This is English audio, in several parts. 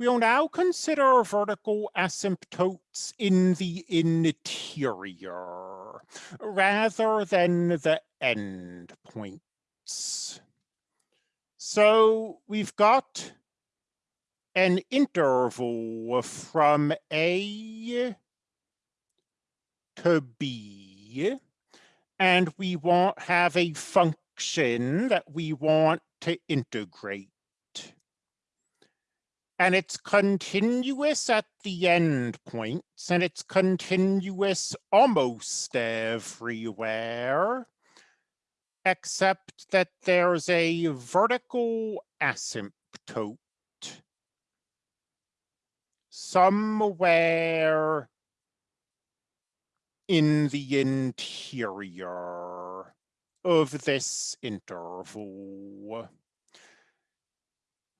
We'll now consider vertical asymptotes in the interior rather than the endpoints. So we've got an interval from A to B, and we want have a function that we want to integrate and it's continuous at the end points and it's continuous almost everywhere, except that there's a vertical asymptote. Somewhere in the interior of this interval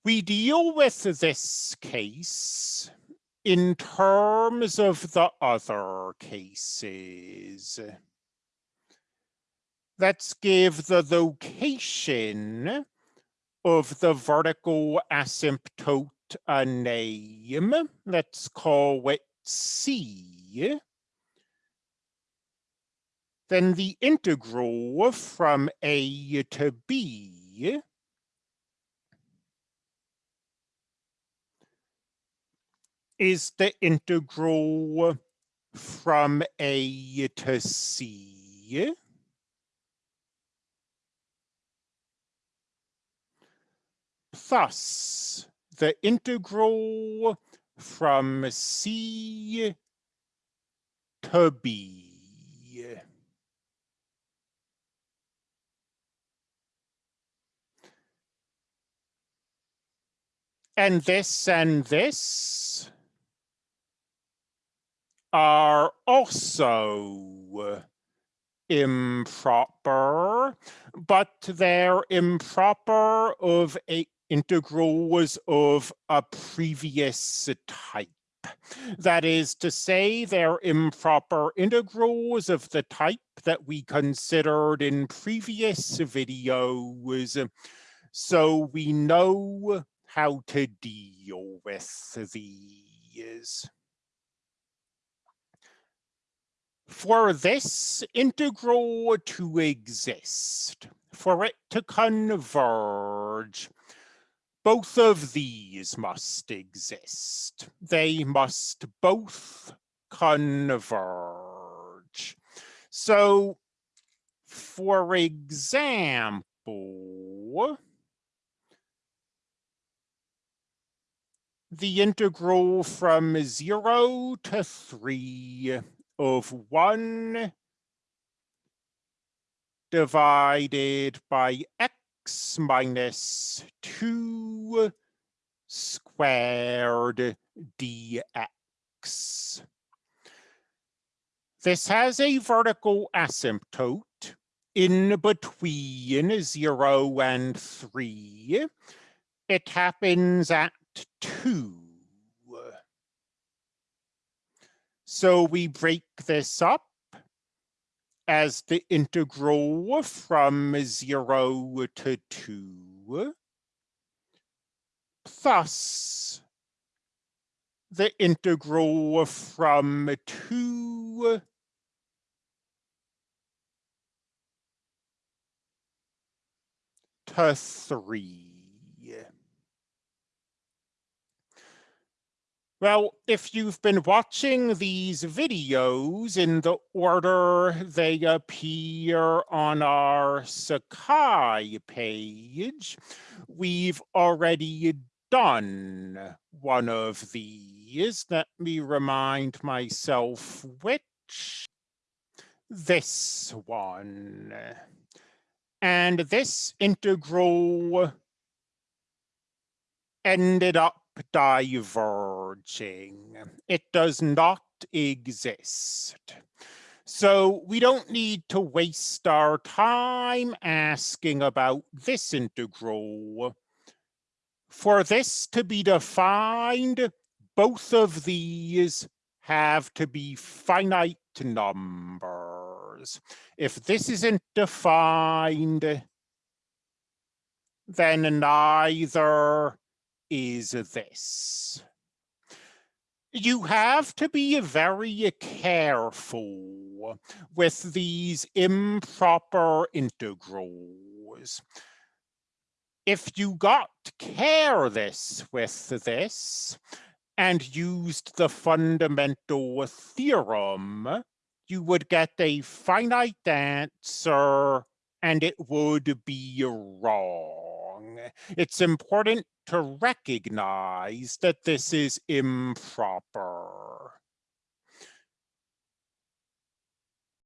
we deal with this case in terms of the other cases. Let's give the location of the vertical asymptote a name. Let's call it C. Then the integral from A to B is the integral from A to C. Plus the integral from C to B. And this and this are also improper, but they're improper of a integrals of a previous type. That is to say, they're improper integrals of the type that we considered in previous videos. So we know how to deal with these. For this integral to exist, for it to converge, both of these must exist. They must both converge. So, for example, the integral from zero to three of 1 divided by x minus 2 squared dx. This has a vertical asymptote in between 0 and 3. It happens at 2. So we break this up as the integral from 0 to 2 plus the integral from 2 to 3. Well, if you've been watching these videos in the order they appear on our Sakai page, we've already done one of these. Let me remind myself which. This one. And this integral ended up diverging. It does not exist. So we don't need to waste our time asking about this integral. For this to be defined, both of these have to be finite numbers. If this isn't defined, then neither is this. You have to be very careful with these improper integrals. If you got careless with this and used the fundamental theorem, you would get a finite answer and it would be wrong. It's important to recognize that this is improper.